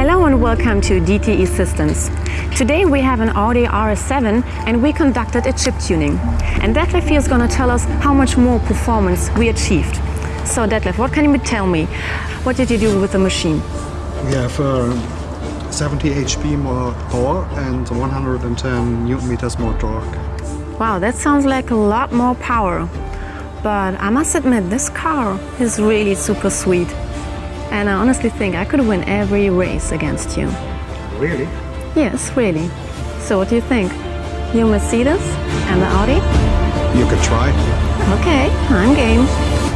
Hello and welcome to DTE Systems. Today we have an Audi RS7 and we conducted a chip tuning. And Detlef here is going to tell us how much more performance we achieved. So Detlef, what can you tell me? What did you do with the machine? We have uh, 70 HP more power and 110 newton meters more torque. Wow, that sounds like a lot more power. But I must admit, this car is really super sweet. And I honestly think I could win every race against you. Really? Yes, really. So what do you think? You Mercedes and the Audi? You could try. Okay, I'm game.